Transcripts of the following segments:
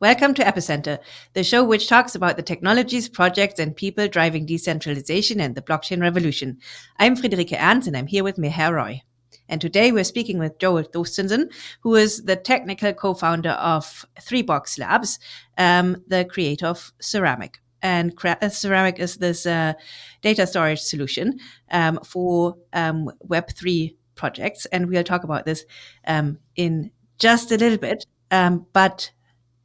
Welcome to Epicenter, the show which talks about the technologies, projects, and people driving decentralization and the blockchain revolution. I'm Friederike Ernst, and I'm here with Meher Roy. And today we're speaking with Joel Thorstensen, who is the technical co-founder of Three Box Labs, um, the creator of Ceramic. And uh, Ceramic is this uh, data storage solution um, for um, Web3 projects. And we'll talk about this um, in just a little bit. Um, but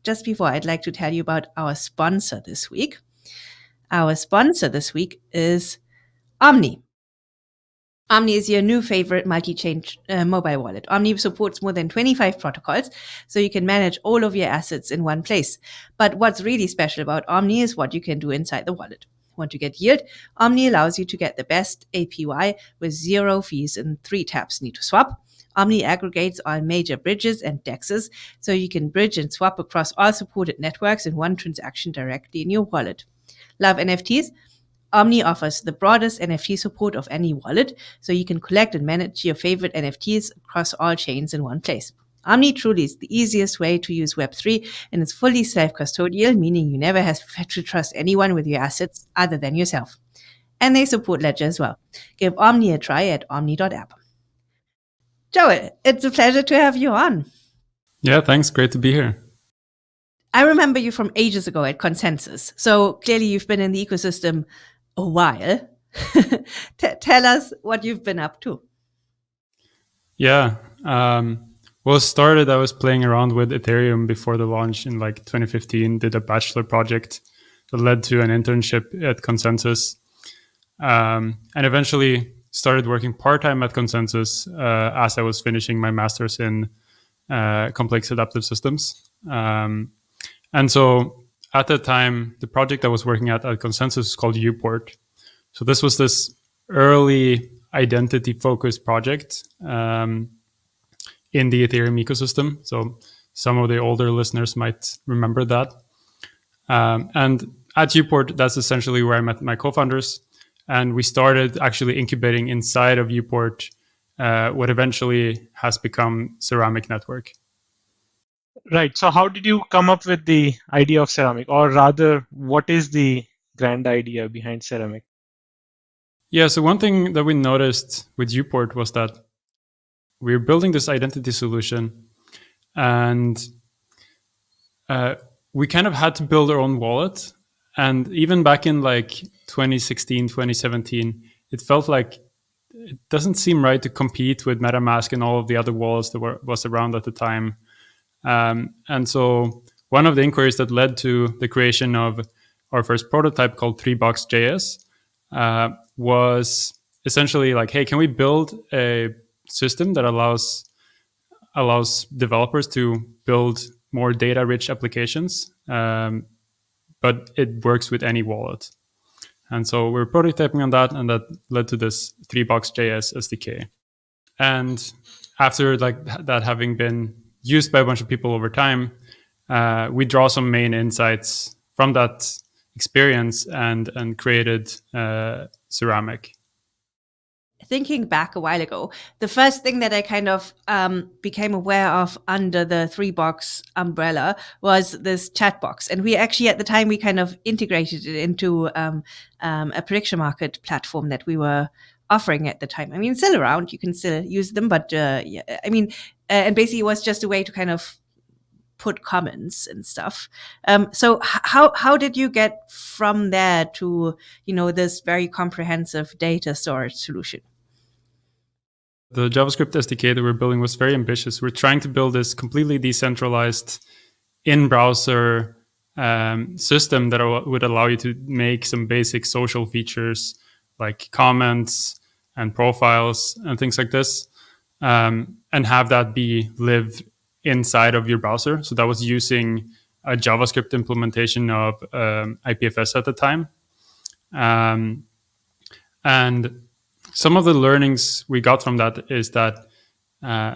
just before, I'd like to tell you about our sponsor this week. Our sponsor this week is Omni. Omni is your new favorite multi-chain uh, mobile wallet. Omni supports more than 25 protocols, so you can manage all of your assets in one place. But what's really special about Omni is what you can do inside the wallet. Want to get yield? Omni allows you to get the best APY with zero fees and three taps need to swap. Omni aggregates all major bridges and dexes, so you can bridge and swap across all supported networks in one transaction directly in your wallet. Love NFTs? Omni offers the broadest NFT support of any wallet, so you can collect and manage your favorite NFTs across all chains in one place. Omni truly is the easiest way to use Web3 and it's fully self-custodial, meaning you never have to trust anyone with your assets other than yourself. And they support Ledger as well. Give Omni a try at omni.app. Joel, it's a pleasure to have you on. Yeah, thanks. Great to be here. I remember you from ages ago at ConsenSys. So clearly you've been in the ecosystem a while. tell us what you've been up to. Yeah. Um, well, started, I was playing around with Ethereum before the launch in like 2015, did a bachelor project that led to an internship at ConsenSys. Um, and eventually started working part-time at ConsenSys uh, as I was finishing my master's in uh, complex adaptive systems. Um, and so at that time, the project I was working at at ConsenSys is called Uport. So this was this early identity-focused project um, in the Ethereum ecosystem. So some of the older listeners might remember that. Um, and at Uport, that's essentially where I met my co-founders and we started actually incubating inside of Uport uh, what eventually has become Ceramic Network. Right. So, how did you come up with the idea of ceramic, or rather, what is the grand idea behind ceramic? Yeah. So, one thing that we noticed with Uport was that we are building this identity solution, and uh, we kind of had to build our own wallet. And even back in like 2016, 2017, it felt like it doesn't seem right to compete with MetaMask and all of the other wallets that were was around at the time. Um, and so one of the inquiries that led to the creation of our first prototype called Three Box JS uh, was essentially like, hey, can we build a system that allows allows developers to build more data-rich applications, um, but it works with any wallet. And so we're prototyping on that, and that led to this three box JS SDK. And after like that having been used by a bunch of people over time, uh, we draw some main insights from that experience and and created uh, Ceramic thinking back a while ago, the first thing that I kind of um, became aware of under the three box umbrella was this chat box. And we actually, at the time, we kind of integrated it into um, um, a prediction market platform that we were offering at the time. I mean, still around, you can still use them, but uh, yeah, I mean, uh, and basically it was just a way to kind of put comments and stuff. Um, so how how did you get from there to you know this very comprehensive data storage solution? The JavaScript SDK that we're building was very ambitious. We're trying to build this completely decentralized in-browser um, system that would allow you to make some basic social features like comments and profiles and things like this, um, and have that be live inside of your browser. So that was using a JavaScript implementation of um, IPFS at the time. Um, and some of the learnings we got from that is that uh,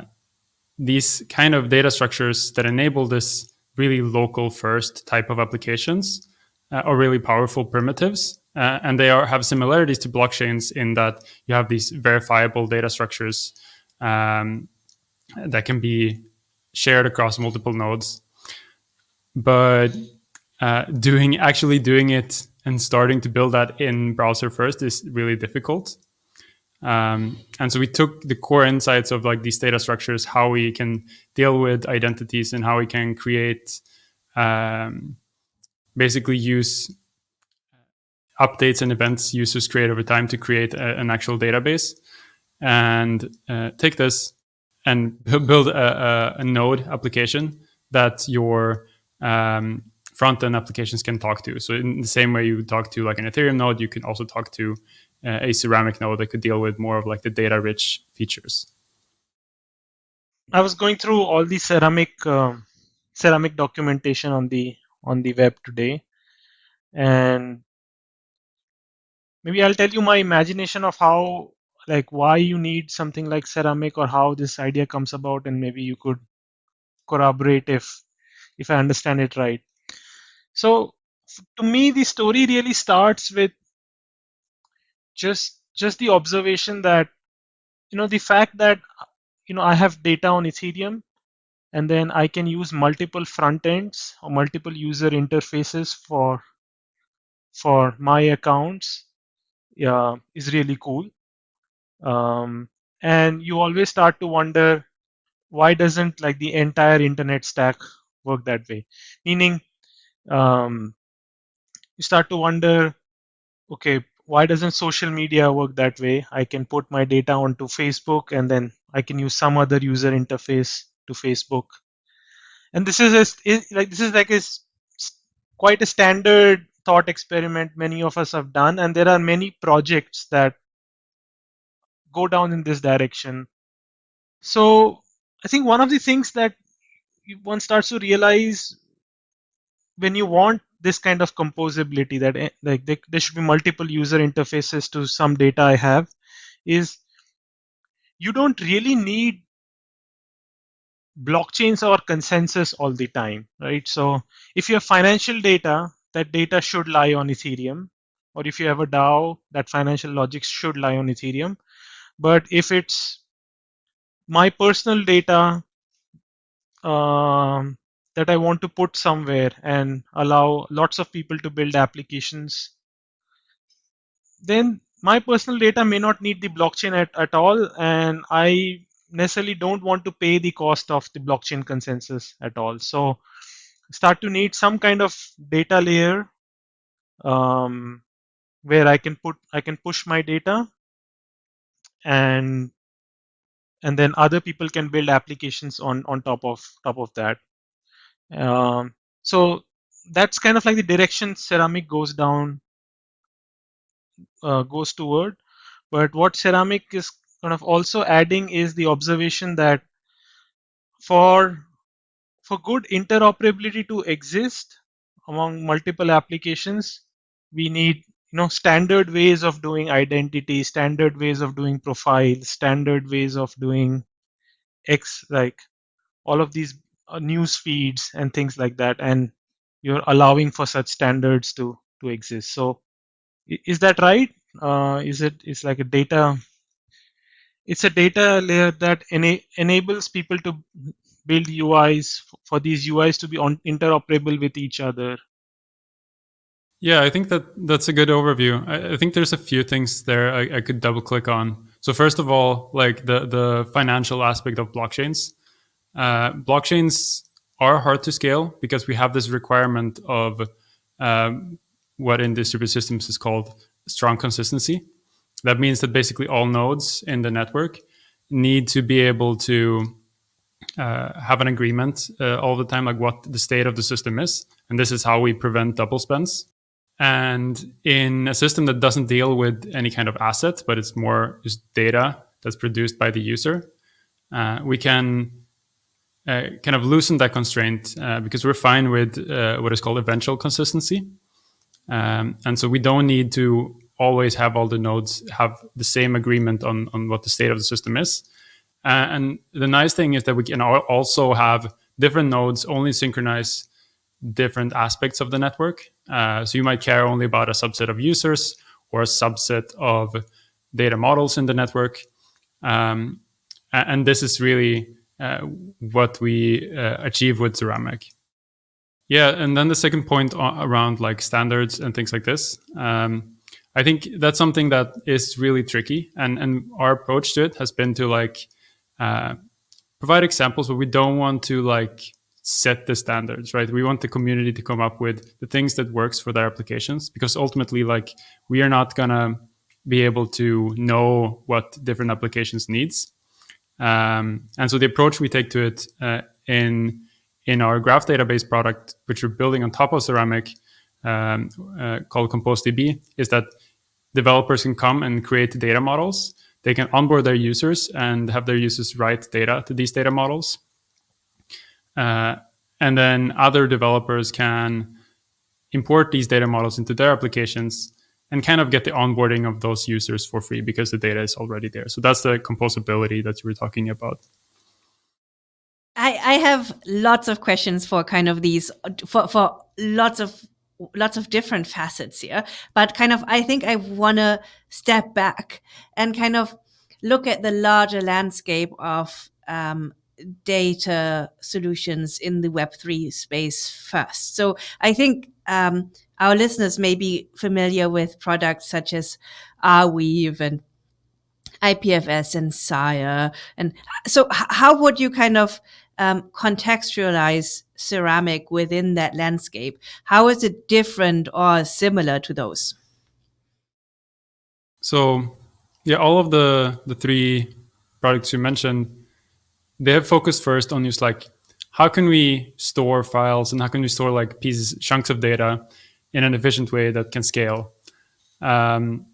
these kind of data structures that enable this really local first type of applications uh, are really powerful primitives. Uh, and they are, have similarities to blockchains in that you have these verifiable data structures um, that can be shared across multiple nodes. but uh, doing actually doing it and starting to build that in browser first is really difficult. Um, and so we took the core insights of like these data structures, how we can deal with identities, and how we can create, um, basically use updates and events users create over time to create a, an actual database, and uh, take this and build a, a, a, node application that your um, front end applications can talk to. So in the same way you would talk to like an Ethereum node, you can also talk to uh, a ceramic node that could deal with more of like the data rich features. I was going through all the ceramic uh, ceramic documentation on the on the web today, and maybe I'll tell you my imagination of how like why you need something like ceramic or how this idea comes about, and maybe you could corroborate if if I understand it right. So to me, the story really starts with just just the observation that you know the fact that you know I have data on Ethereum and then I can use multiple front ends or multiple user interfaces for for my accounts yeah, is really cool. Um, and you always start to wonder why doesn't like the entire internet stack work that way? Meaning, um, you start to wonder, okay, why doesn't social media work that way? I can put my data onto Facebook and then I can use some other user interface to Facebook. And this is a, like this is like a quite a standard thought experiment many of us have done, and there are many projects that go down in this direction. So I think one of the things that one starts to realize when you want this kind of composability that eh, like there should be multiple user interfaces to some data I have is you don't really need blockchains or consensus all the time, right? So if you have financial data, that data should lie on Ethereum. Or if you have a DAO, that financial logic should lie on Ethereum. But if it's my personal data um, that I want to put somewhere and allow lots of people to build applications, then my personal data may not need the blockchain at, at all. And I necessarily don't want to pay the cost of the blockchain consensus at all. So start to need some kind of data layer um, where I can put I can push my data and and then other people can build applications on on top of top of that. Um, so that's kind of like the direction ceramic goes down uh, goes toward. But what ceramic is kind of also adding is the observation that for for good interoperability to exist among multiple applications, we need you know standard ways of doing identity, standard ways of doing profiles, standard ways of doing X like all of these news feeds and things like that, and you're allowing for such standards to to exist. So is that right? Uh, is it is like a data? It's a data layer that ena enables people to build UIs for these UIs to be on, interoperable with each other. Yeah, I think that that's a good overview. I, I think there's a few things there I, I, could double click on. So first of all, like the the financial aspect of blockchains. Uh, blockchains are hard to scale because we have this requirement of um, what in distributed systems is called strong consistency. That means that basically all nodes in the network need to be able to uh, have an agreement uh, all the time, like what the state of the system is. And this is how we prevent double spends. And in a system that doesn't deal with any kind of assets, but it's more just data that's produced by the user, uh, we can uh, kind of loosen that constraint uh, because we're fine with uh, what is called eventual consistency. Um, and so we don't need to always have all the nodes have the same agreement on, on what the state of the system is. Uh, and the nice thing is that we can also have different nodes only synchronize different aspects of the network. Uh, so you might care only about a subset of users or a subset of data models in the network. Um, and this is really what we uh, achieve with Ceramic. Yeah, and then the second point around like standards and things like this. Um, I think that's something that is really tricky, and and our approach to it has been to like uh, provide examples, but we don't want to like set the standards, right? We want the community to come up with the things that works for their applications, because ultimately, like we are not gonna be able to know what different applications needs. Um, and so the approach we take to it uh, in in our graph database product, which we're building on top of Ceramic, um, uh, called ComposeDB, is that developers can come and create data models. They can onboard their users and have their users write data to these data models. Uh, and then other developers can import these data models into their applications and kind of get the onboarding of those users for free because the data is already there. So that's the composability that you were talking about. I, I have lots of questions for kind of these for, for lots of lots of different facets here but kind of i think i want to step back and kind of look at the larger landscape of um, data solutions in the web3 space first so i think um, our listeners may be familiar with products such as Arweave and IPFS and Sia. And so, how would you kind of um, contextualize ceramic within that landscape? How is it different or similar to those? So, yeah, all of the the three products you mentioned, they have focused first on just like how can we store files and how can we store like pieces, chunks of data in an efficient way that can scale. Um,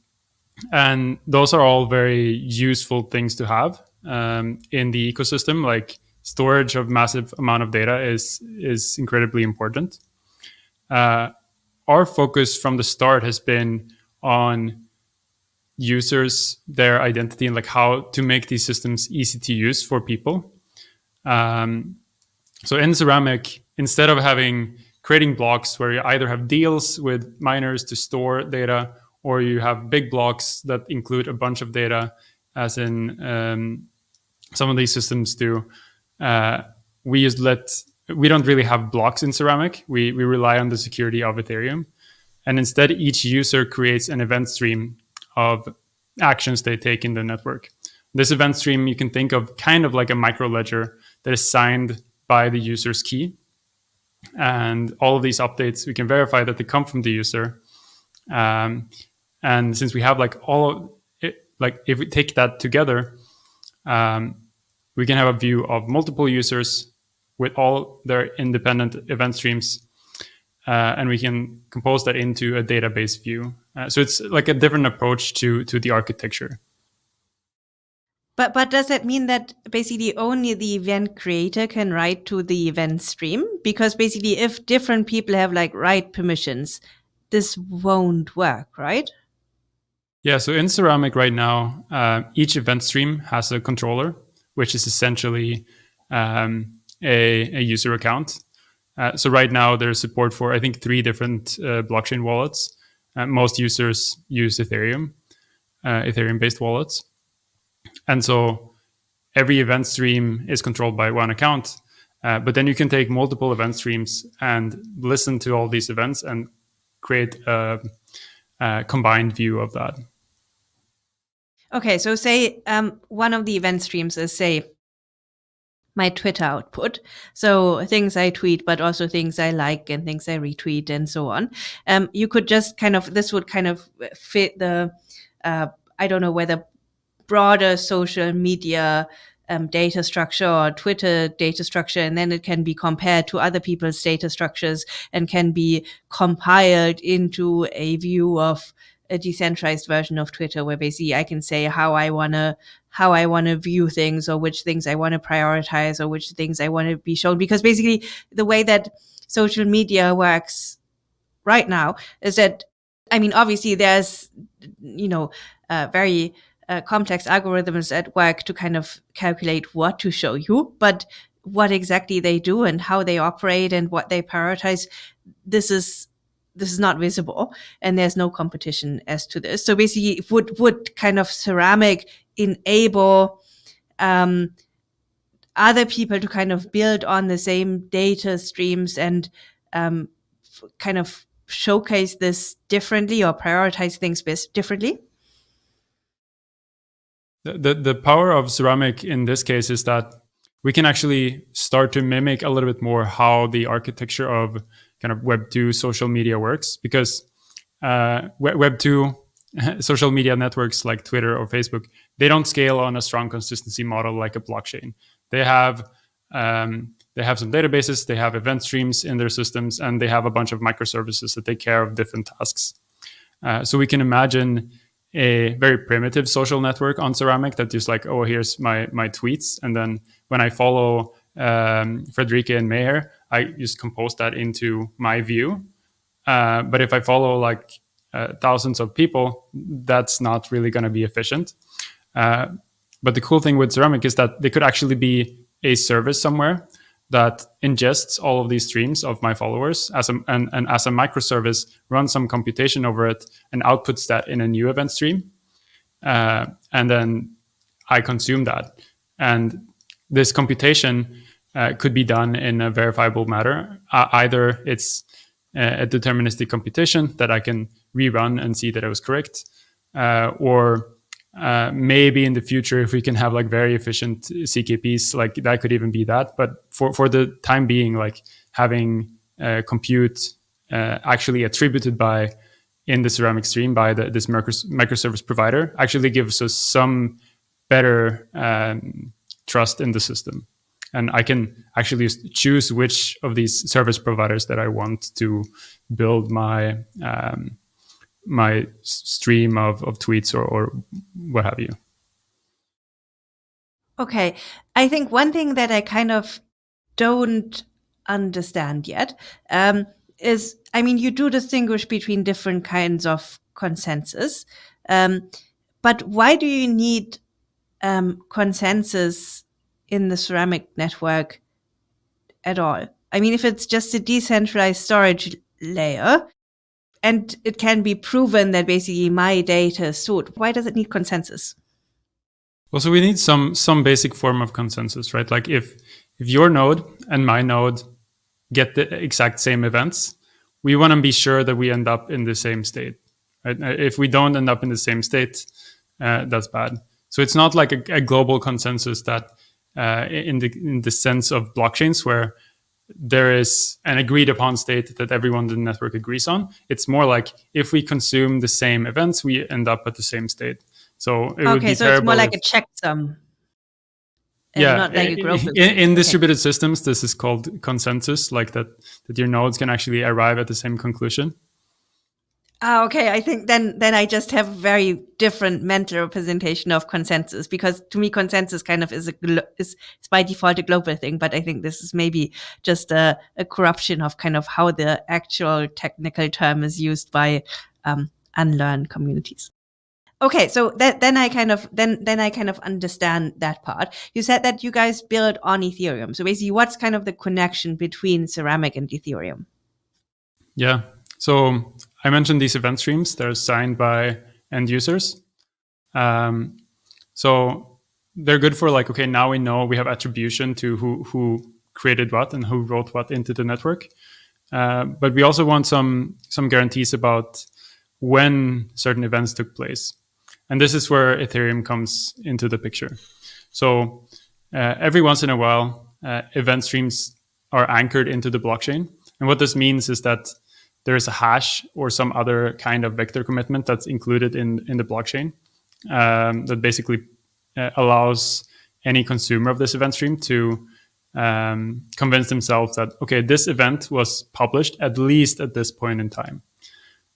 and those are all very useful things to have um, in the ecosystem. Like storage of massive amount of data is is incredibly important. Uh, our focus from the start has been on users, their identity, and like how to make these systems easy to use for people. Um, so in Ceramic, instead of having creating blocks where you either have deals with miners to store data or you have big blocks that include a bunch of data, as in um, some of these systems do. Uh, we just let we don't really have blocks in Ceramic. We we rely on the security of Ethereum, and instead each user creates an event stream of actions they take in the network. This event stream you can think of kind of like a micro ledger that is signed by the user's key. And all of these updates, we can verify that they come from the user. Um, and since we have like all of it, like if we take that together, um, we can have a view of multiple users with all their independent event streams. Uh, and we can compose that into a database view. Uh, so it's like a different approach to to the architecture. But but does that mean that basically only the event creator can write to the event stream? Because basically, if different people have like write permissions, this won't work, right? Yeah, so in Ceramic right now, uh, each event stream has a controller, which is essentially um, a, a, user account. Uh, so right now there's support for, I think, three different uh, blockchain wallets. Uh, most users use Ethereum, uh, Ethereum-based wallets. And so every event stream is controlled by one account. Uh, but then you can take multiple event streams and listen to all these events and create a uh, combined view of that. Okay, so say um, one of the event streams is say my Twitter output. So things I tweet, but also things I like and things I retweet and so on. Um, you could just kind of this would kind of fit the uh, I don't know whether broader social media um, data structure or Twitter data structure, and then it can be compared to other people's data structures and can be compiled into a view of a decentralized version of Twitter where basically I can say how I wanna how I wanna view things or which things I wanna prioritize or which things I wanna be shown. Because basically the way that social media works right now is that I mean obviously there's you know uh, very uh, complex algorithms at work to kind of calculate what to show you, but what exactly they do and how they operate and what they prioritize, this is this is not visible and there's no competition as to this. So basically would would kind of ceramic enable um, other people to kind of build on the same data streams and um, kind of showcase this differently or prioritize things differently? The, the, power of ceramic in this case is that we can actually start to mimic a little bit more how the architecture of kind of Web 2 social media works because uh, Web 2 social media networks like Twitter or Facebook, they don't scale on a strong consistency model like a blockchain. They have um, they have some databases, they have event streams in their systems, and they have a bunch of microservices that take care of different tasks. Uh, so we can imagine a very primitive social network on Ceramic that just like, oh, here's my my tweets, and then when I follow um, Friederike and Meher, I just compose that into my view. Uh, but if I follow like uh, thousands of people, that's not really going to be efficient. Uh, but the cool thing with Ceramic is that they could actually be a service somewhere that ingests all of these streams of my followers as a, and, and as a microservice runs some computation over it and outputs that in a new event stream. Uh, and then I consume that. And this computation uh, could be done in a verifiable manner. Uh, either it's a deterministic computation that I can rerun and see that it was correct, uh, or uh, maybe in the future, if we can have like very efficient ZKPs, like that could even be that. But for, for the time being, like having uh, compute uh, actually attributed by in the ceramic stream by the, this microservice provider actually gives us some better um, trust in the system. And I can actually choose which of these service providers that I want to build my um, my stream of, of tweets or, or what have you. Okay. I think one thing that I kind of don't understand yet um, is I mean, you do distinguish between different kinds of consensus. Um, but why do you need um, consensus in the ceramic network at all? I mean, if it's just a decentralized storage layer, and it can be proven that basically my data is stored. Why does it need consensus? Well, so we need some some basic form of consensus, right? Like if if your node and my node get the exact same events, we want to be sure that we end up in the same state. Right? Uh, if we don't end up in the same state, uh, that's bad. So it's not like a, a global consensus that, uh, in the in the sense of blockchains, where there is an agreed upon state that everyone in the network agrees on. It's more like if we consume the same events, we end up at the same state. So it okay, would be so it's more like a checksum. Yeah, like in, in, distributed okay. systems, this is called consensus, like that that your nodes can actually arrive at the same conclusion. Ah, okay. I think then then I just have a very different mental representation of consensus because to me consensus kind of is a is, is by default a global thing, but I think this is maybe just a, a corruption of kind of how the actual technical term is used by um, unlearned communities. Okay, so that, then I kind of then then I kind of understand that part. You said that you guys build on Ethereum. So basically, what's kind of the connection between Ceramic and Ethereum? Yeah, so I mentioned these event streams. They're signed by end users. Um, so they're good for like, okay, now we know we have attribution to who, who created what and who wrote what into the network. Uh, but we also want some, some guarantees about when certain events took place. And this is where Ethereum comes into the picture. So uh, every once in a while, uh, event streams are anchored into the blockchain. And what this means is that there is a hash or some other kind of vector commitment that's included in, in the blockchain um, that basically uh, allows any consumer of this event stream to um, convince themselves that, okay, this event was published at least at this point in time.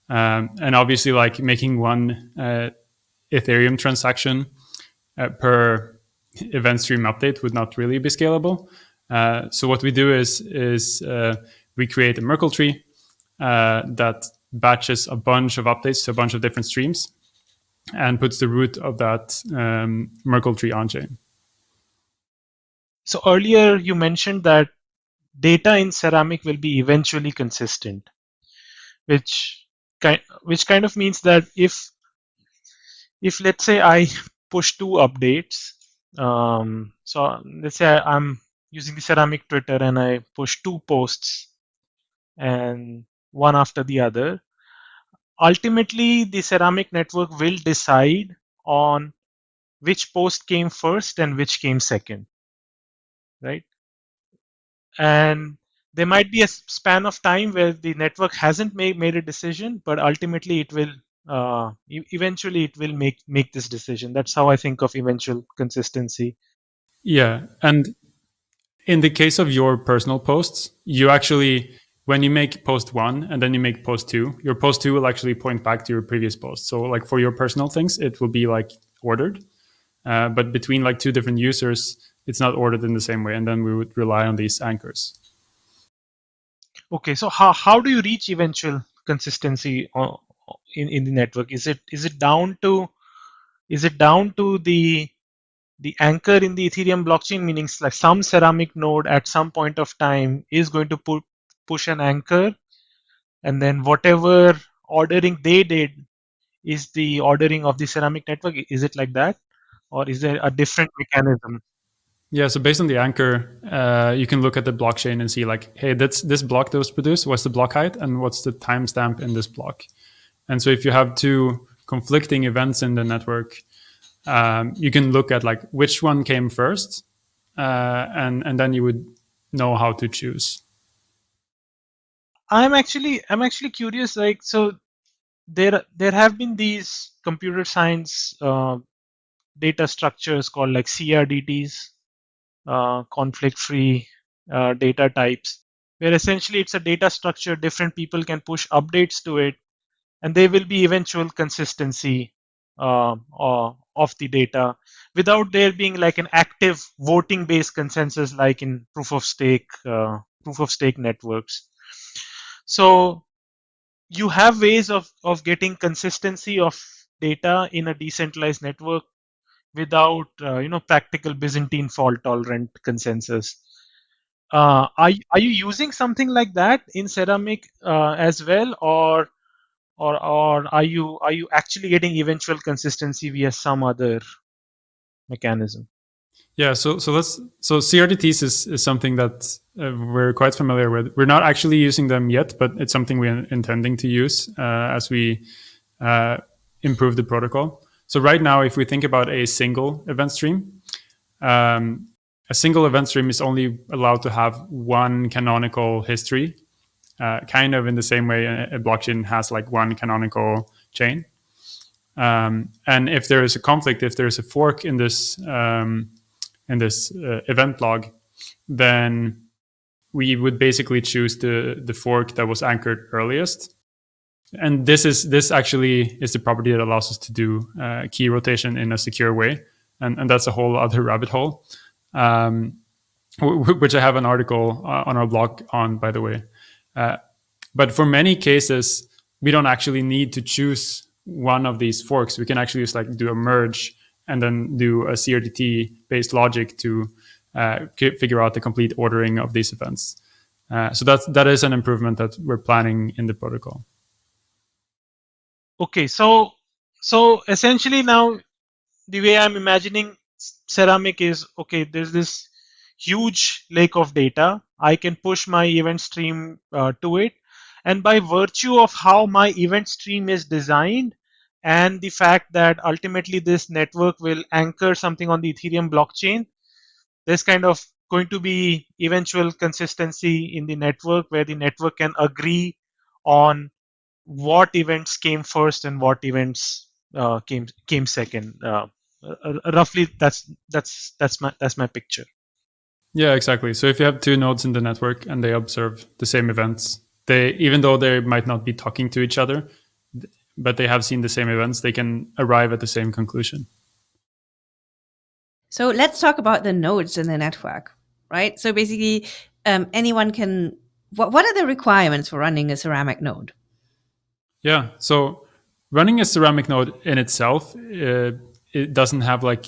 Um, and obviously, like making one uh, Ethereum transaction uh, per event stream update would not really be scalable. Uh, so what we do is, is uh, we create a Merkle tree uh, that batches a bunch of updates to a bunch of different streams and puts the root of that um, Merkle tree on chain. So earlier you mentioned that data in Ceramic will be eventually consistent, which kind which kind of means that if if let's say I push two updates, um, so let's say I'm using the Ceramic Twitter and I push two posts and one after the other. Ultimately, the ceramic network will decide on which post came first and which came second, right? And there might be a span of time where the network hasn't made, made a decision, but ultimately it will uh, eventually it will make make this decision. That's how I think of eventual consistency. Yeah, and in the case of your personal posts, you actually when you make post one and then you make post two, your post two will actually point back to your previous post. So like for your personal things, it will be like ordered, uh, but between like two different users, it's not ordered in the same way, and then we would rely on these anchors. Okay, so how how do you reach eventual consistency in in the network? Is it is it down to is it down to the the anchor in the Ethereum blockchain, meaning like some ceramic node at some point of time is going to put push an anchor, and then whatever ordering they did is the ordering of the ceramic network. Is it like that, or is there a different mechanism? Yeah, so based on the anchor, uh, you can look at the blockchain and see like, hey, that's this block that was produced. What's the block height and what's the timestamp in this block? And so if you have two conflicting events in the network, um, you can look at like which one came first, uh, and and then you would know how to choose. I'm actually I'm actually curious. Like so, there there have been these computer science uh, data structures called like CRDTs, uh, conflict-free uh, data types, where essentially it's a data structure. Different people can push updates to it, and there will be eventual consistency uh, of the data without there being like an active voting-based consensus like in proof of stake uh, proof of stake networks. So you have ways of, of getting consistency of data in a decentralized network without uh, you know practical Byzantine fault tolerant consensus. Uh, are are you using something like that in Ceramic uh, as well, or or or are you are you actually getting eventual consistency via some other mechanism? Yeah, so so let's so CRDTs is, is something that uh, we're quite familiar with. We're not actually using them yet, but it's something we're intending to use uh, as we uh, improve the protocol. So right now, if we think about a single event stream, um, a single event stream is only allowed to have one canonical history, uh, kind of in the same way a, a, blockchain has like one canonical chain. Um, and if there is a conflict, if there is a fork in this um, in this uh, event log, then we would basically choose the the fork that was anchored earliest and this is this actually is the property that allows us to do uh, key rotation in a secure way, and and that's a whole other rabbit hole, um, which I have an article uh, on our blog on, by the way. Uh, but for many cases, we don't actually need to choose one of these forks. We can actually just like do a merge and then do a CRDT based logic to uh, figure out the complete ordering of these events. Uh, so that's that is an improvement that we're planning in the protocol. Okay, so so essentially now the way I'm imagining ceramic is okay, there's this huge lake of data. I can push my event stream uh, to it. And by virtue of how my event stream is designed and the fact that ultimately this network will anchor something on the Ethereum blockchain, there's kind of going to be eventual consistency in the network where the network can agree on what events came first and what events uh, came came second. Uh, uh, roughly, that's that's that's my that's my picture. Yeah, exactly. So if you have two nodes in the network and they observe the same events, they even though they might not be talking to each other, but they have seen the same events, they can arrive at the same conclusion. So let's talk about the nodes in the network, right? So basically, um, anyone can. What, what are the requirements for running a ceramic node? Yeah. So running a ceramic node in itself, uh, it doesn't have like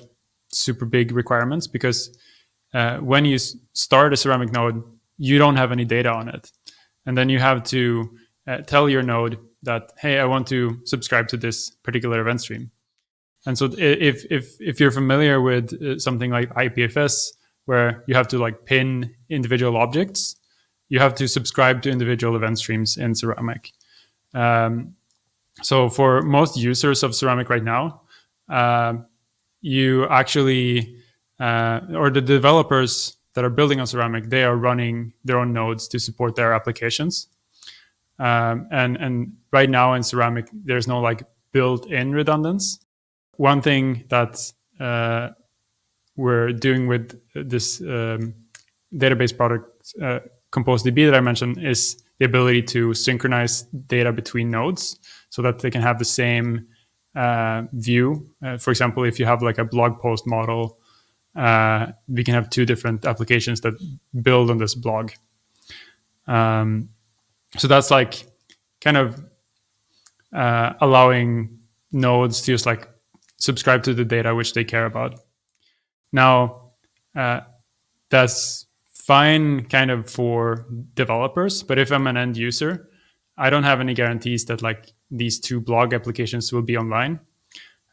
super big requirements because uh, when you start a ceramic node, you don't have any data on it. And then you have to uh, tell your node that, hey, I want to subscribe to this particular event stream. And so if, if, if you're familiar with uh, something like IPFS, where you have to like pin individual objects, you have to subscribe to individual event streams in Ceramic. Um, so for most users of Ceramic right now, uh, you actually uh, or the developers that are building on Ceramic, they are running their own nodes to support their applications. Um, and and right now in Ceramic, there's no like built-in redundance. One thing that uh, we're doing with this um, database product, uh, ComposeDB, that I mentioned, is the ability to synchronize data between nodes so that they can have the same uh, view. Uh, for example, if you have like a blog post model, uh, we can have two different applications that build on this blog. Um, so that's like kind of uh, allowing nodes to just like subscribe to the data which they care about. Now, uh, that's fine kind of for developers, but if I'm an end user, I don't have any guarantees that like these two blog applications will be online.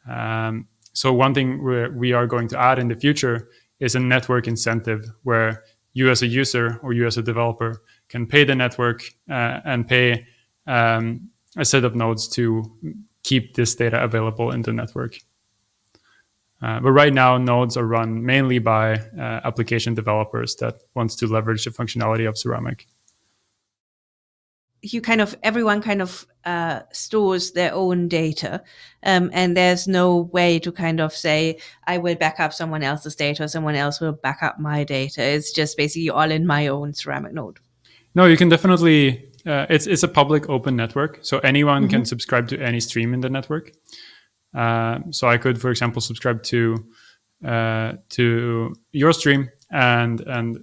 Um, so one thing we are going to add in the future is a network incentive where you as a user or you as a developer can pay the network uh, and pay um, a set of nodes to keep this data available in the network. Uh, but right now, nodes are run mainly by uh, application developers that wants to leverage the functionality of Ceramic. You kind of everyone kind of uh, stores their own data, um, and there's no way to kind of say I will back up someone else's data or someone else will back up my data. It's just basically all in my own Ceramic node. No, you can definitely. Uh, it's it's a public open network, so anyone mm -hmm. can subscribe to any stream in the network. Uh, so I could, for example, subscribe to uh, to your stream and and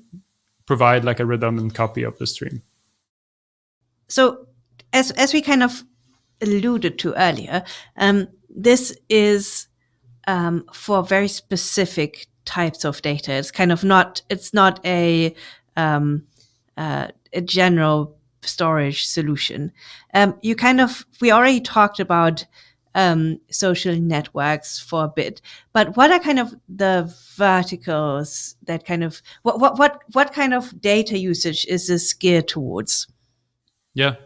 provide like a redundant copy of the stream. So as as we kind of alluded to earlier, um, this is um, for very specific types of data. It's kind of not it's not a um, uh, a general storage solution. Um, you kind of we already talked about um, social networks for a bit. But what are kind of the verticals that kind of what what what what kind of data usage is this geared towards? Yeah,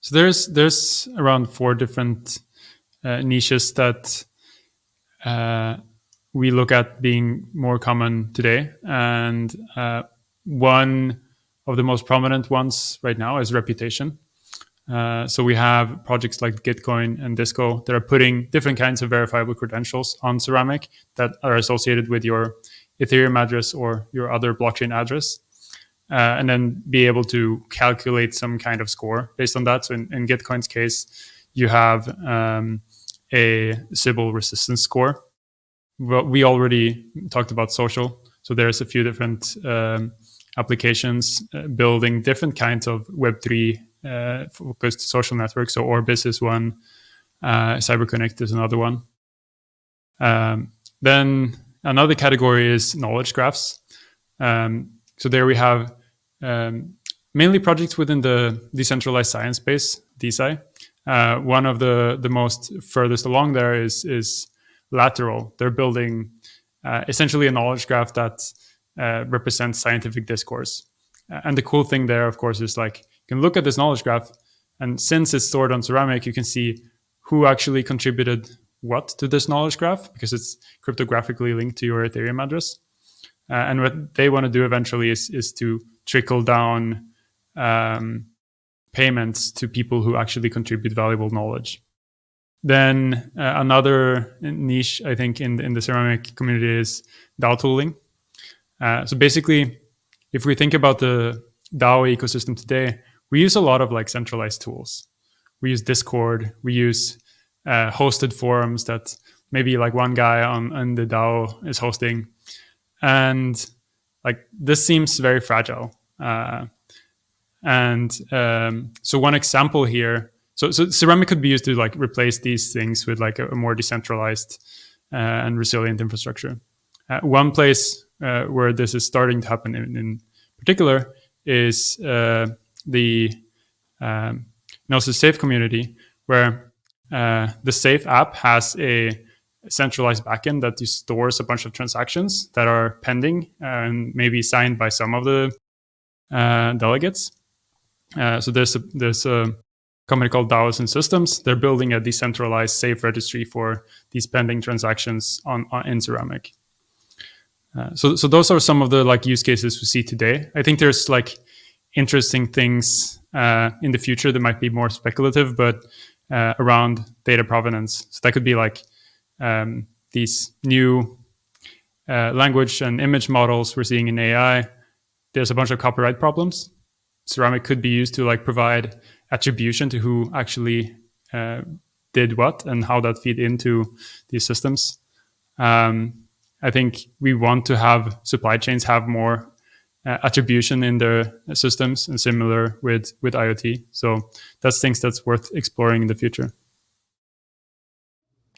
so there's there's around four different uh, niches that uh, we look at being more common today, and uh, one of the most prominent ones right now is reputation. Uh, so we have projects like Gitcoin and Disco that are putting different kinds of verifiable credentials on Ceramic that are associated with your Ethereum address or your other blockchain address. Uh, and then be able to calculate some kind of score based on that. So in, in Gitcoin's case, you have um, a Sybil resistance score. Well, we already talked about social. So there's a few different um, applications uh, building different kinds of Web3 uh, focused social networks. So Orbis is one, uh, CyberConnect is another one. Um, then another category is knowledge graphs. Um, so there we have um, mainly projects within the decentralized science space, DeSci. Uh, one of the the most furthest along there is is Lateral. They're building uh, essentially a knowledge graph that uh, represents scientific discourse. And the cool thing there, of course, is like you can look at this knowledge graph, and since it's stored on Ceramic, you can see who actually contributed what to this knowledge graph because it's cryptographically linked to your Ethereum address. Uh, and what they want to do eventually is, is to trickle down um, payments to people who actually contribute valuable knowledge. Then uh, another niche, I think, in, in the ceramic community is DAO tooling. Uh, so basically, if we think about the DAO ecosystem today, we use a lot of like centralized tools. We use Discord. We use uh, hosted forums that maybe like one guy on, on the DAO is hosting, and like this seems very fragile. Uh, and um, so one example here, so so Ceramic could be used to like replace these things with like a, a more decentralized uh, and resilient infrastructure. Uh, one place uh, where this is starting to happen in, in particular is uh, the um, Gnosis Safe community, where uh, the Safe app has a centralized backend that stores a bunch of transactions that are pending and maybe signed by some of the uh, delegates. Uh, so there's a, there's a company called DAOs and Systems. They're building a decentralized safe registry for these pending transactions on, on in Ceramic. Uh, so, so those are some of the like use cases we see today. I think there's like interesting things uh, in the future that might be more speculative, but uh, around data provenance. So that could be like um, these new uh, language and image models we're seeing in AI. There's a bunch of copyright problems. Ceramic could be used to like provide attribution to who actually uh, did what and how that feed into these systems. Um, I think we want to have supply chains have more uh, attribution in their systems and similar with with IoT. So that's things that's worth exploring in the future.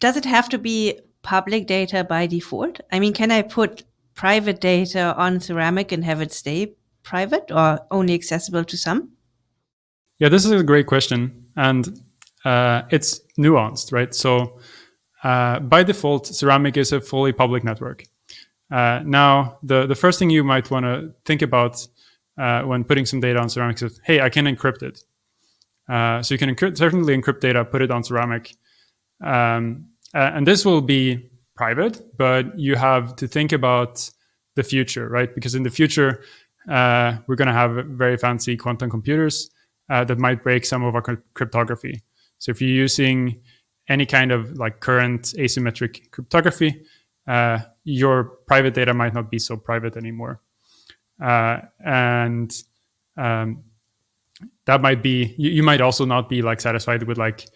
Does it have to be public data by default? I mean, can I put private data on ceramic and have it stay private or only accessible to some? Yeah, this is a great question. And uh, it's nuanced, right? So uh, by default, ceramic is a fully public network. Uh, now, the, the first thing you might want to think about uh, when putting some data on ceramic is, hey, I can encrypt it. Uh, so you can certainly encrypt data, put it on ceramic. Um, and this will be private, but you have to think about the future, right? Because in the future, uh, we're going to have very fancy quantum computers that might break some of our cryptography. So if you're using any kind of like current asymmetric cryptography, uh, your private data might not be so private anymore. Uh, and um, that might be, you, you, might also not be like satisfied with like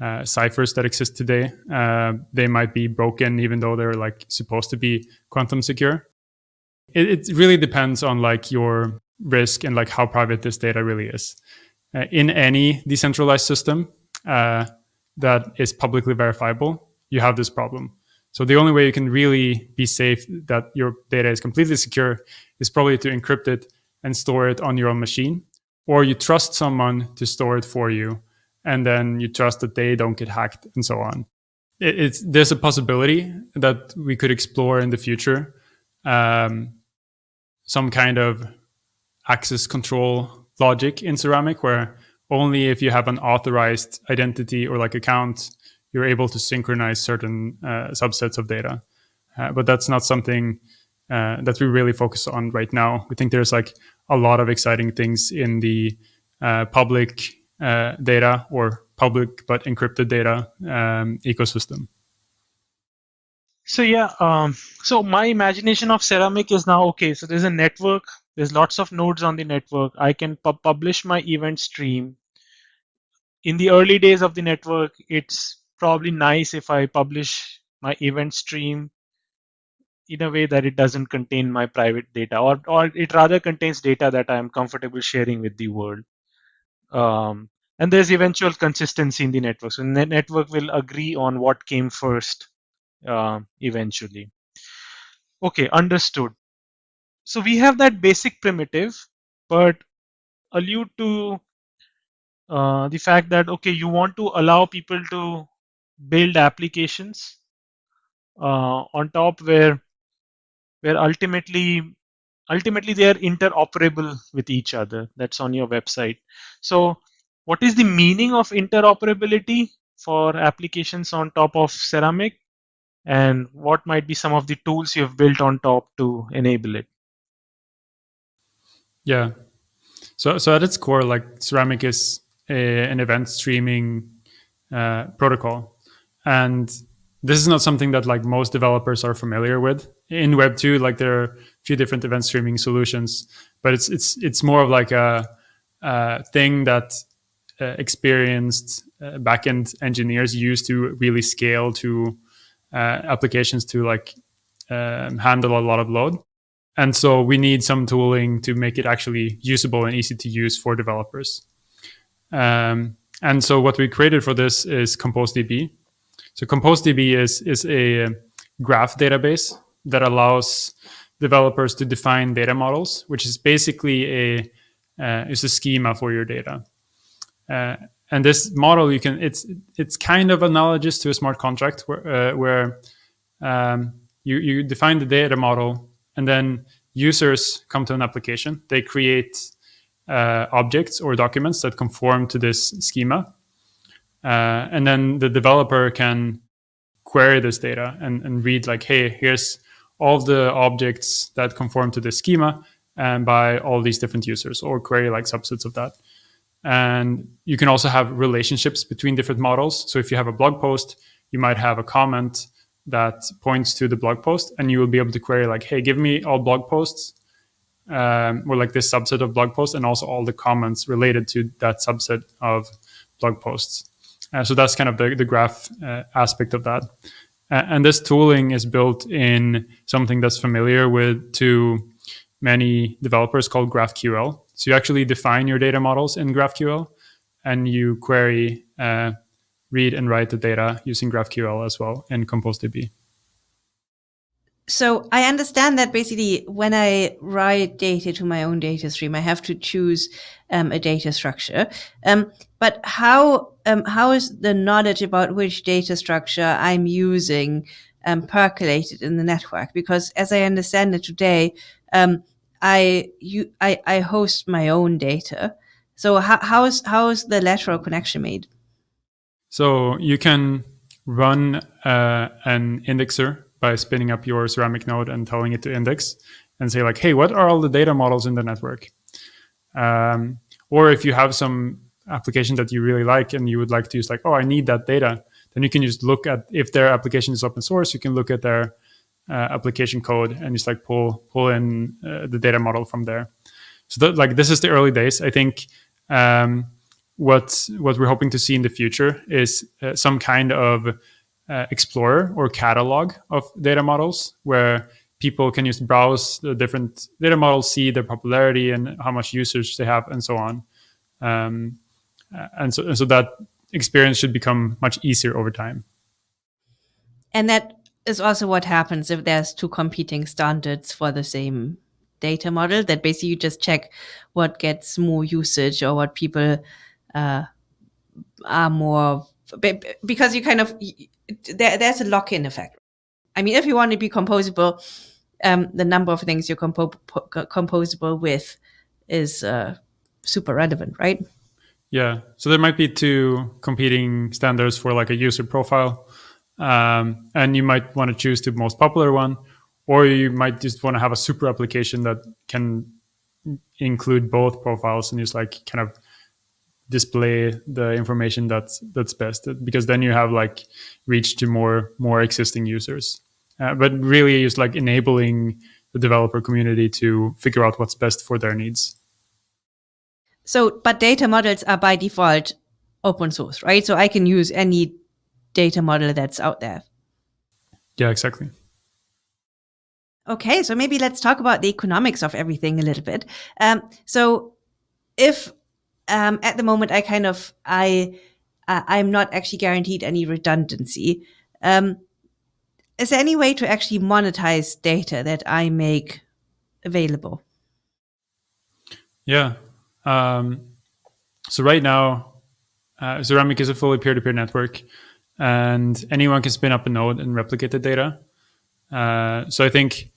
uh, ciphers that exist today. Uh, they might be broken even though they're like supposed to be quantum secure. It, it really depends on like your risk and like how private this data really is. Uh, in any decentralized system uh, that is publicly verifiable, you have this problem. So the only way you can really be safe that your data is completely secure is probably to encrypt it and store it on your own machine, or you trust someone to store it for you, and then you trust that they don't get hacked and so on. It, it's there's a possibility that we could explore in the future, um, some kind of access control logic in Ceramic where only if you have an authorized identity or like account you're able to synchronize certain uh, subsets of data. Uh, but that's not something uh, that we really focus on right now. We think there's like a lot of exciting things in the uh, public uh, data or public but encrypted data um, ecosystem. So yeah, um, so my imagination of Ceramic is now okay. So there's a network. There's lots of nodes on the network. I can pu publish my event stream. In the early days of the network, it's probably nice if I publish my event stream in a way that it doesn't contain my private data or, or it rather contains data that I'm comfortable sharing with the world. Um, and there's eventual consistency in the network. So the network will agree on what came first uh, eventually. Okay, understood. So we have that basic primitive, but allude to uh, the fact that, okay, you want to allow people to build applications uh, on top where where ultimately ultimately they are interoperable with each other. That's on your website. So what is the meaning of interoperability for applications on top of ceramic? And what might be some of the tools you've built on top to enable it yeah. So so at its core like ceramic is a, an event streaming uh, protocol. And this is not something that like most developers are familiar with. In web 2 like there are a few different event streaming solutions but it's it's it's more of like a, a thing that uh, experienced uh, backend engineers use to really scale to applications to like um, handle a lot of load and so we need some tooling to make it actually usable and easy to use for developers um, and so what we created for this is composedb so ComposeDB is, is a graph database that allows developers to define data models, which is basically a uh, is a schema for your data. Uh, and this model, you can it's it's kind of analogous to a smart contract where uh, where um, you you define the data model and then users come to an application. They create uh, objects or documents that conform to this schema. Uh, and then the developer can query this data and, and read like, hey, here's all the objects that conform to this schema and by all these different users or query like subsets of that. And you can also have relationships between different models. So if you have a blog post, you might have a comment that points to the blog post and you will be able to query like, hey, give me all blog posts um, or like this subset of blog posts and also all the comments related to that subset of blog posts. Uh, so that's kind of the, the graph uh, aspect of that. Uh, and this tooling is built in something that's familiar with to many developers called GraphQL. So you actually define your data models in GraphQL and you query, uh, read and write the data using GraphQL as well in ComposeDB. So I understand that basically when I write data to my own data stream, I have to choose um, a data structure. Um, but how um, how is the knowledge about which data structure I'm using um, percolated in the network? Because as I understand it today, um, I you I, I host my own data. So how how is how is the lateral connection made? So you can run uh, an indexer by spinning up your ceramic node and telling it to index and say like, hey, what are all the data models in the network? Um, or if you have some application that you really like and you would like to use like, oh, I need that data, then you can just look at if their application is open source, you can look at their uh, application code and just like pull pull in uh, the data model from there. So that, like this is the early days. I think um, what what we're hoping to see in the future is uh, some kind of uh, explorer or catalog of data models where people can just browse the different data models, see their popularity and how much usage they have, and so on. Um, and so, and so that experience should become much easier over time. And that is also what happens if there's two competing standards for the same data model that basically you just check what gets more usage or what people uh, are more because you kind of there, there's a lock-in effect. I mean if you want to be composable um, the number of things you're compo composable with is uh, super relevant right? Yeah. So there might be two competing standards for like a user profile. Um, and you might want to choose the most popular one, or you might just want to have a super application that can include both profiles and just like kind of display the information that's that's best because then you have like reach to more more existing users uh, but really just like enabling the developer community to figure out what's best for their needs so but data models are by default open source right so i can use any data model that's out there. Yeah, exactly. Okay, so maybe let's talk about the economics of everything a little bit. Um, so, if um, at the moment I kind of I uh, I'm not actually guaranteed any redundancy, um, is there any way to actually monetize data that I make available? Yeah. Um, so right now, uh, Ceramic is a fully peer-to-peer network and anyone can spin up a node and replicate the data. Uh, so I think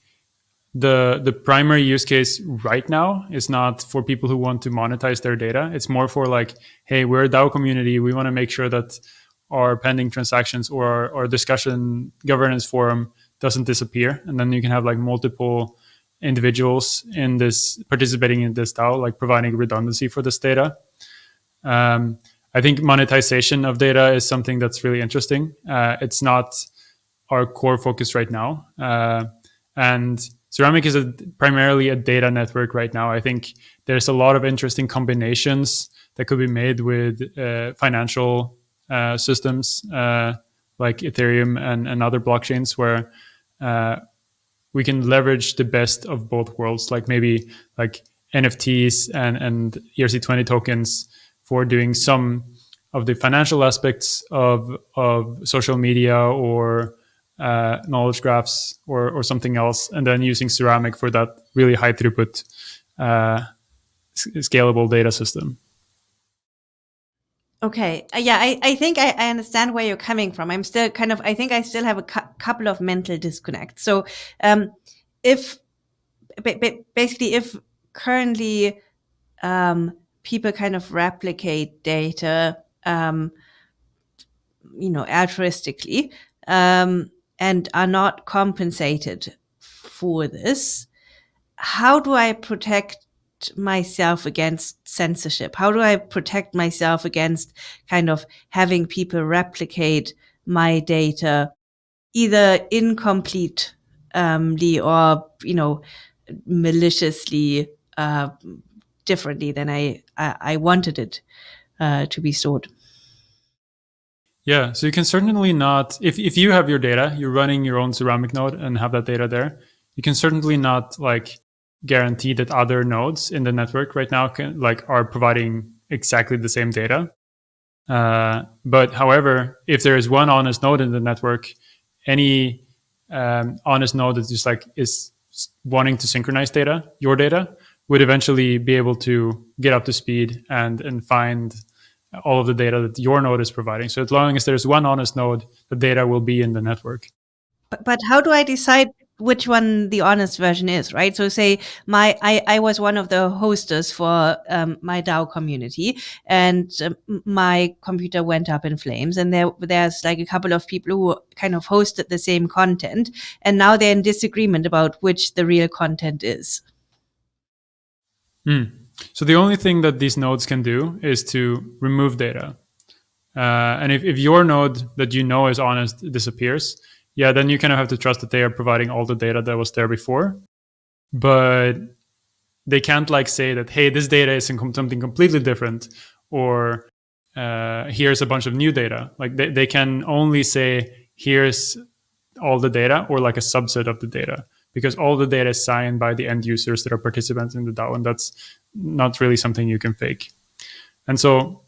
the the primary use case right now is not for people who want to monetize their data. It's more for like, hey, we're a DAO community. We want to make sure that our pending transactions or our, our discussion governance forum doesn't disappear, and then you can have like multiple individuals in this participating in this DAO, like providing redundancy for this data. Um, I think monetization of data is something that's really interesting. Uh, it's not our core focus right now. Uh, and Ceramic is a, primarily a data network right now. I think there's a lot of interesting combinations that could be made with uh, financial uh, systems uh, like Ethereum and, and other blockchains where uh, we can leverage the best of both worlds, like maybe like NFTs and, and ERC20 tokens for doing some of the financial aspects of of social media or uh, knowledge graphs or or something else, and then using Ceramic for that really high throughput uh, scalable data system. Okay. Uh, yeah, I, I think I, I understand where you're coming from. I'm still kind of, I think I still have a cu couple of mental disconnects. So, um, if basically, if currently um, people kind of replicate data, um, you know, altruistically, um, and are not compensated for this. How do I protect myself against censorship? How do I protect myself against kind of having people replicate my data either incompletely or, you know, maliciously uh, differently than I, I, I wanted it uh, to be stored? Yeah, so you can certainly not, if, if you have your data, you're running your own ceramic node and have that data there, you can certainly not like guarantee that other nodes in the network right now can like are providing exactly the same data. Uh, but however, if there is one honest node in the network, any um, honest node that just like is wanting to synchronize data, your data, would eventually be able to get up to speed and and find all of the data that your node is providing. So as long as there's one honest node, the data will be in the network. But, but how do I decide which one the honest version is, right? So say my, I, I was one of the hosters for um, my DAO community and um, my computer went up in flames and there, there's like a couple of people who kind of hosted the same content and now they're in disagreement about which the real content is. Hmm. So the only thing that these nodes can do is to remove data. Uh, and if, if your node that you know is honest disappears, yeah, then you kind of have to trust that they are providing all the data that was there before. But they can't like say that, hey, this data is something completely different, or uh, here's a bunch of new data. Like they, they can only say, here's all the data, or like a subset of the data, because all the data is signed by the end users that are participants in the DAO, and that's not really something you can fake. And so,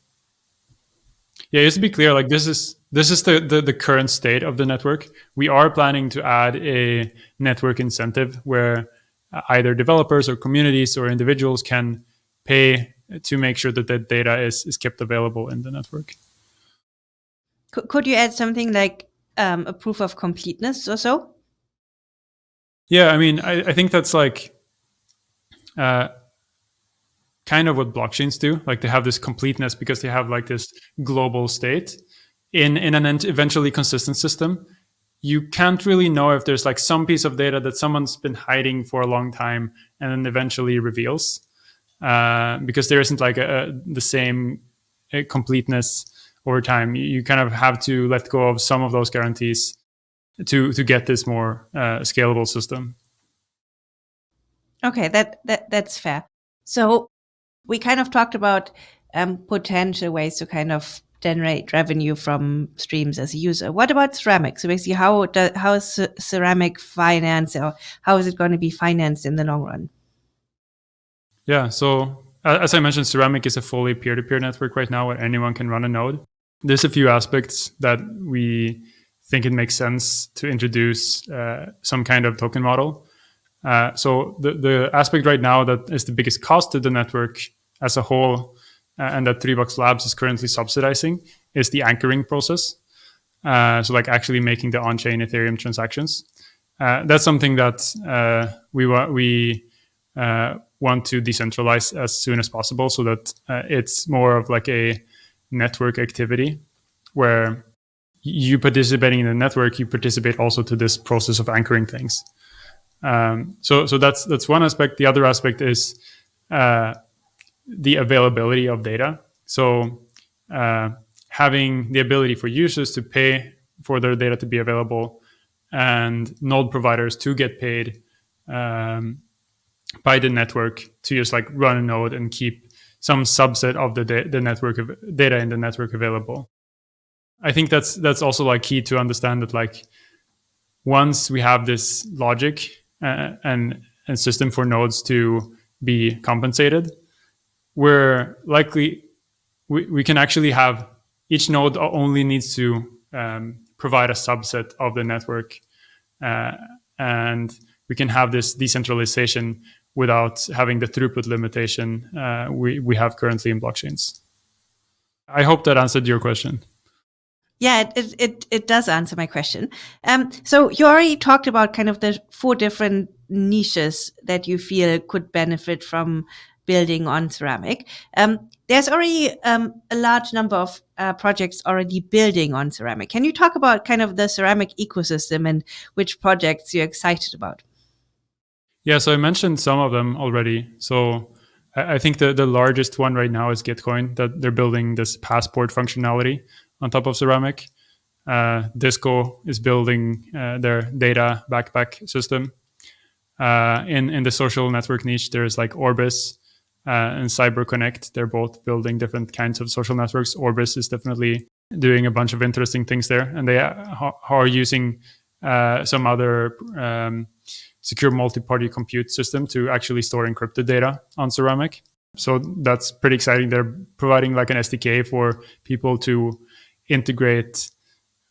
yeah, just to be clear, like this is this is the, the, the current state of the network. We are planning to add a network incentive where either developers or communities or individuals can pay to make sure that the data is, is kept available in the network. Could you add something like um, a proof of completeness or so? Yeah, I mean, I, I think that's like uh, kind of what blockchains do. Like they have this completeness because they have like this global state in in an eventually consistent system. You can't really know if there's like some piece of data that someone's been hiding for a long time and then eventually reveals uh, because there isn't like a, a, the same uh, completeness over time. You kind of have to let go of some of those guarantees to to get this more uh, scalable system. Okay that that that's fair. So we kind of talked about um, potential ways to kind of generate revenue from streams as a user. What about ceramic? So basically, how do, how is ceramic finance, or how is it going to be financed in the long run? Yeah. So as I mentioned, ceramic is a fully peer-to-peer network right now, where anyone can run a node. There's a few aspects that we think it makes sense to introduce uh, some kind of token model. Uh, so the, the aspect right now that is the biggest cost to the network as a whole uh, and that Three Box Labs is currently subsidizing is the anchoring process. Uh, so like actually making the on-chain Ethereum transactions. Uh, that's something that uh, we wa- we uh, want to decentralize as soon as possible, so that it's more of like a network activity where you participating in the network, you participate also to this process of anchoring things. Um, so so that's that's one aspect. The other aspect is the availability of data. So uh, having the ability for users to pay for their data to be available and node providers to get paid um, by the network to just like run a node and keep some subset of the, the network of data in the network available. I think that's that's also like key to understand that like once we have this logic and and system for nodes to be compensated, we're likely we, we can actually have each node only needs to um, provide a subset of the network uh, and we can have this decentralization without having the throughput limitation uh, we, we have currently in blockchains. I hope that answered your question. Yeah, it, it, it does answer my question. Um, so you already talked about kind of the four different niches that you feel could benefit from building on ceramic. Um, there's already um, a large number of uh, projects already building on ceramic. Can you talk about kind of the ceramic ecosystem and which projects you're excited about? Yeah, so I mentioned some of them already. So I, I think the, the largest one right now is Gitcoin, that they're building this passport functionality on top of ceramic. Uh, Disco is building uh, their data backpack system. Uh, in in the social network niche, there's like Orbis, uh, and CyberConnect. They're both building different kinds of social networks. Orbis is definitely doing a bunch of interesting things there, and they are using uh, some other um, secure multi-party compute system to actually store encrypted data on Ceramic. So that's pretty exciting. They're providing like an SDK for people to integrate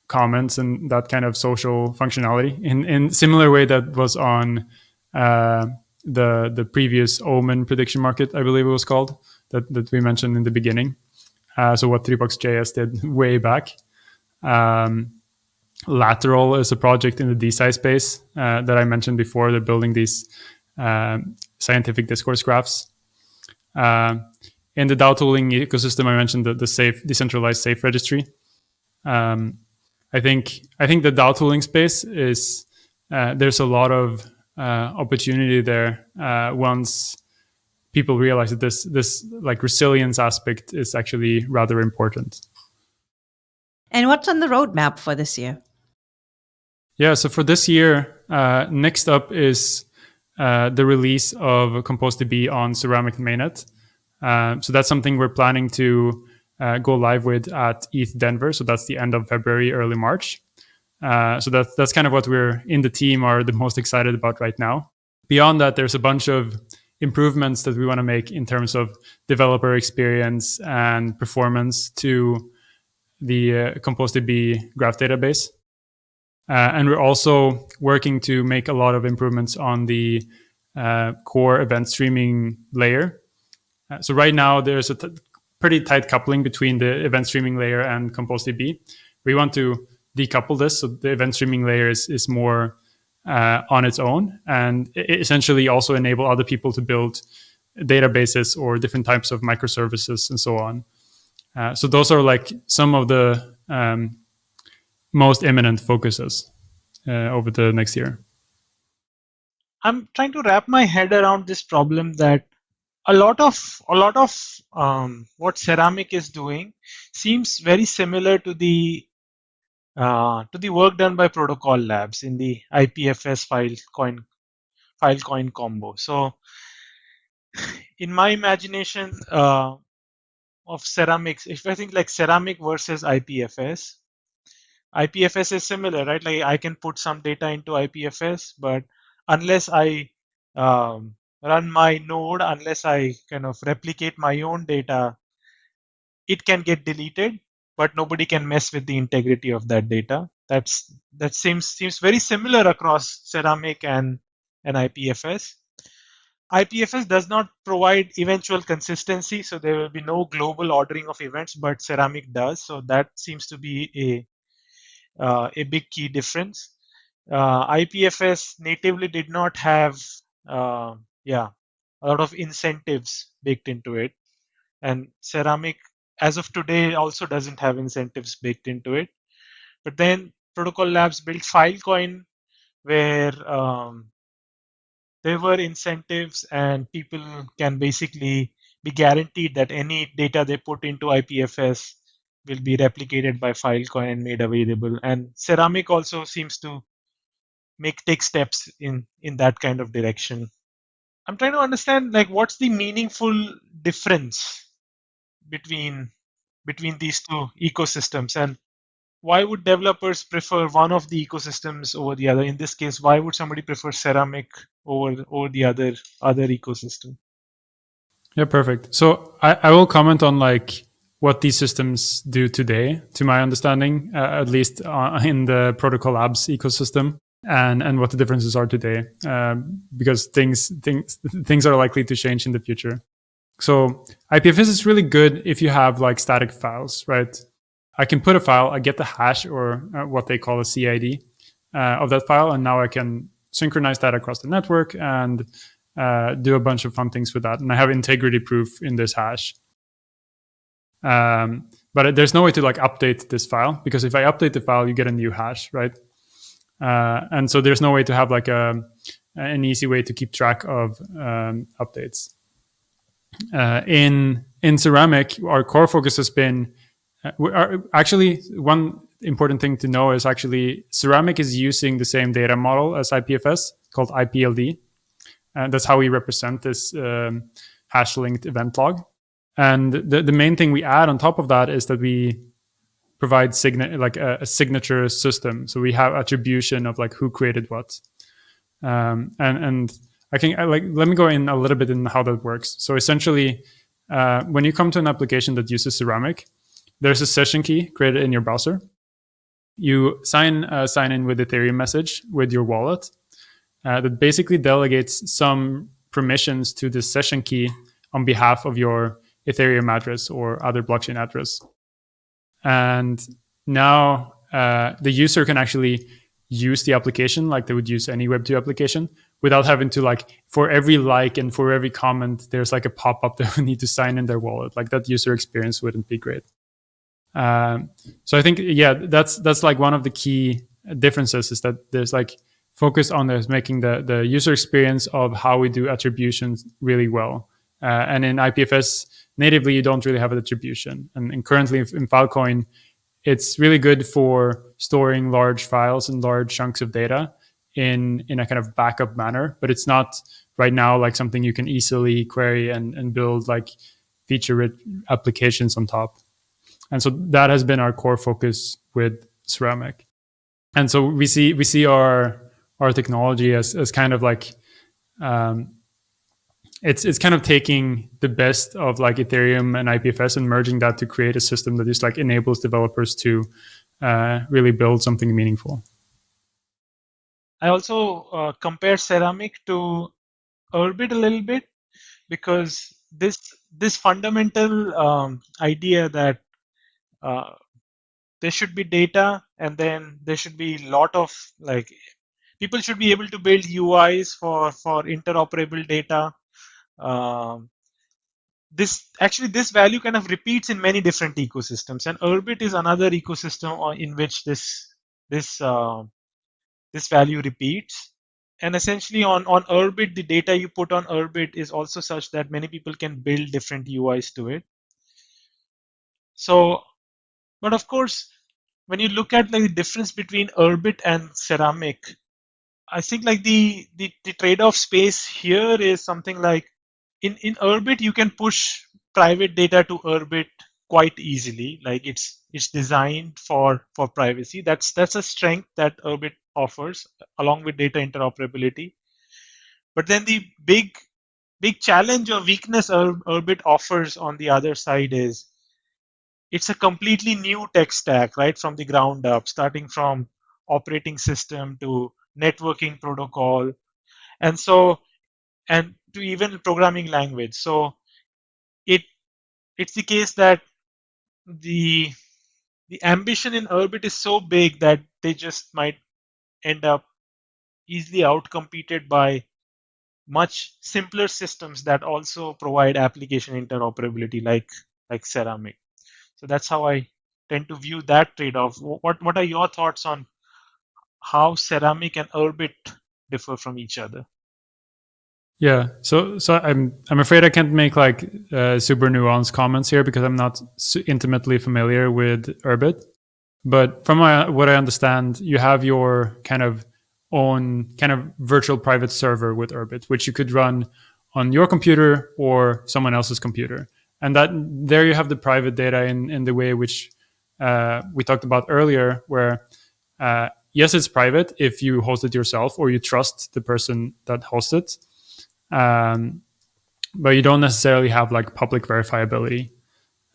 comments and that kind of social functionality in in similar way that was on uh, the the previous Omen prediction market, I believe it was called, that, that we mentioned in the beginning. Uh, so what JS did way back. Um, Lateral is a project in the DeSci space uh, that I mentioned before. They're building these uh, scientific discourse graphs. Uh, in the DAO tooling ecosystem, I mentioned the, the safe decentralized safe registry. Um, I think I think the DAO tooling space is uh, there's a lot of uh, opportunity there uh, once people realize that this this like resilience aspect is actually rather important. And what's on the roadmap for this year? Yeah, so for this year, uh, next up is uh, the release of compose ComposeDB on Ceramic Mainnet. Uh, so that's something we're planning to go live with at ETH Denver. So that's the end of February, early March. Uh, so that's that's kind of what we're in the team are the most excited about right now. Beyond that, there's a bunch of improvements that we want to make in terms of developer experience and performance to the uh, ComposeDB graph database. Uh, and we're also working to make a lot of improvements on the uh, core event streaming layer. Uh, so right now there's a pretty tight coupling between the event streaming layer and ComposeDB. We want to decouple this. So the event streaming layer is, is more uh, on its own and essentially also enable other people to build databases or different types of microservices and so on. Uh, so those are like some of the um, most imminent focuses uh, over the next year. I'm trying to wrap my head around this problem that a lot of a lot of um, what ceramic is doing seems very similar to the uh, to the work done by Protocol Labs in the IPFS file coin Filecoin combo. So, in my imagination uh, of ceramics, if I think like ceramic versus IPFS, IPFS is similar, right? Like I can put some data into IPFS, but unless I um, run my node, unless I kind of replicate my own data, it can get deleted but nobody can mess with the integrity of that data. That's that seems seems very similar across Ceramic and and IPFS. IPFS does not provide eventual consistency, so there will be no global ordering of events, but Ceramic does. So that seems to be a uh, a big key difference. Uh, IPFS natively did not have uh, yeah a lot of incentives baked into it, and Ceramic as of today also doesn't have incentives baked into it. But then Protocol Labs built Filecoin where um, there were incentives and people can basically be guaranteed that any data they put into IPFS will be replicated by Filecoin and made available. And Ceramic also seems to make take steps in in that kind of direction. I'm trying to understand like what's the meaningful difference between between these two ecosystems? And why would developers prefer one of the ecosystems over the other? In this case why would somebody prefer ceramic over over the other other ecosystem? Yeah perfect. So i, I will comment on like what these systems do today to my understanding uh, at least uh, in the protocol labs ecosystem and and what the differences are today um, because things things things are likely to change in the future so IPFS is really good if you have like static files, right? I can put a file, I get the hash or uh, what they call a CID uh, of that file, and now I can synchronize that across the network and uh, do a bunch of fun things with that. And I have integrity proof in this hash. Um, but there's no way to like update this file because if I update the file, you get a new hash, right? Uh, and so there's no way to have like a an easy way to keep track of um, updates. Uh, in in ceramic, our core focus has been uh, are, actually one important thing to know is actually ceramic is using the same data model as IPFS called IPLD, and that's how we represent this um, hash linked event log. And the, the main thing we add on top of that is that we provide signa- like a, a, signature system. So we have attribution of like who created what. Um, and and I can like let me go in a little bit in how that works. So essentially, uh, when you come to an application that uses Ceramic, there's a session key created in your browser. You sign uh, sign in with Ethereum message with your wallet uh, that basically delegates some permissions to the session key on behalf of your Ethereum address or other blockchain address. And now uh, the user can actually use the application like they would use any Web2 application without having to like for every like and for every comment, there's like a pop up that we need to sign in their wallet. Like that user experience wouldn't be great. Um, so I think yeah, that's that's like one of the key differences is that there's like focus on this making the the user experience of how we do attributions really well. Uh, and in IPFS, natively you don't really have a distribution. And, and currently in Filecoin, it's really good for storing large files and large chunks of data in in a kind of backup manner, but it's not right now like something you can easily query and, and build like feature rich applications on top. And so that has been our core focus with Ceramic. And so we see we see our our technology as as kind of like um, it's it's kind of taking the best of like Ethereum and IPFS and merging that to create a system that just like enables developers to uh, really build something meaningful. I also uh, compare Ceramic to Urbit a little bit because this this fundamental um, idea that uh, there should be data and then there should be a lot of like people should be able to build UIs for for interoperable data um, this actually this value kind of repeats in many different ecosystems and urbit is another ecosystem in which this this uh, this value repeats. And essentially on on urbit the data you put on urbit is also such that many people can build different uis to it. So but of course when you look at like the difference between urbit and ceramic i think like the the, the trade-off space here is something like in in Urbit you can push private data to Urbit quite easily. Like it's it's designed for for privacy. That's that's a strength that Urbit offers along with data interoperability. But then the big big challenge or weakness Urbit offers on the other side is it's a completely new tech stack, right, from the ground up, starting from operating system to networking protocol. And so and to even programming language. So it it's the case that the the ambition in Urbit is so big that they just might end up easily outcompeted by much simpler systems that also provide application interoperability like like ceramic. So that's how i tend to view that trade-off. What what are your thoughts on how ceramic and urbit differ from each other yeah, so so I'm I'm afraid I can't make like uh, super nuanced comments here because I'm not intimately familiar with Urbit. But from my, what I understand, you have your kind of own kind of virtual private server with Urbit, which you could run on your computer or someone else's computer, and that there you have the private data in in the way which uh, we talked about earlier, where uh, yes, it's private if you host it yourself or you trust the person that hosts it um, but you don't necessarily have like public verifiability.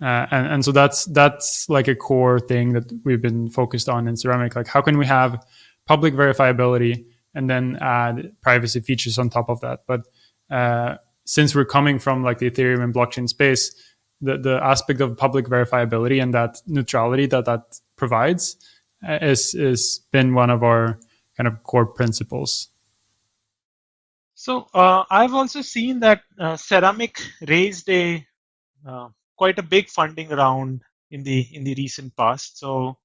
Uh, and, and so that's that's like a core thing that we've been focused on in ceramic. Like how can we have public verifiability and then add privacy features on top of that? But uh, since we're coming from like the ethereum and blockchain space the, the aspect of public verifiability and that neutrality that that provides uh, is is been one of our kind of core principles So uh, I've also seen that uh, Ceramic raised a uh, quite a big funding round in the in the recent past. So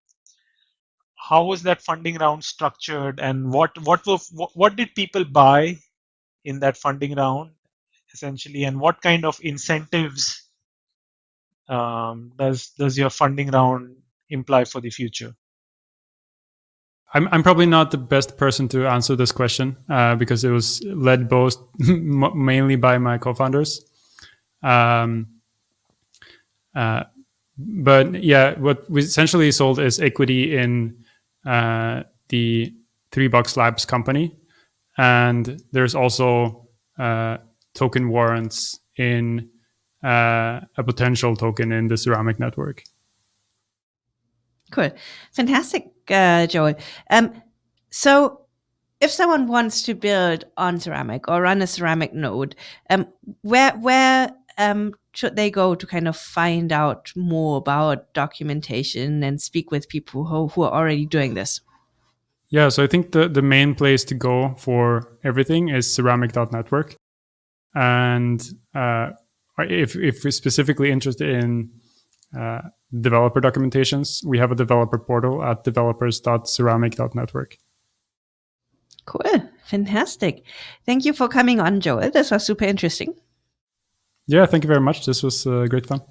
how was that funding round structured, and what what were, what, what did people buy in that funding round, essentially, and what kind of incentives um, does does your funding round imply for the future? I'm I'm probably not the best person to answer this question uh, because it was led both mainly by my co-founders. Um, uh, but yeah, what we essentially sold is equity in uh, the Three Box Labs company, and there's also uh, token warrants in uh, a potential token in the Ceramic network. Cool, fantastic, uh, Joel. Um, so, if someone wants to build on Ceramic or run a Ceramic node, um, where where um, should they go to kind of find out more about documentation and speak with people who, who are already doing this? Yeah, so I think the, the main place to go for everything is ceramic.network. And uh, if, if we're specifically interested in uh, developer documentations, we have a developer portal at developers.ceramic.network. Cool. Fantastic. Thank you for coming on, Joel. This was super interesting. Yeah, thank you very much. This was uh, great fun.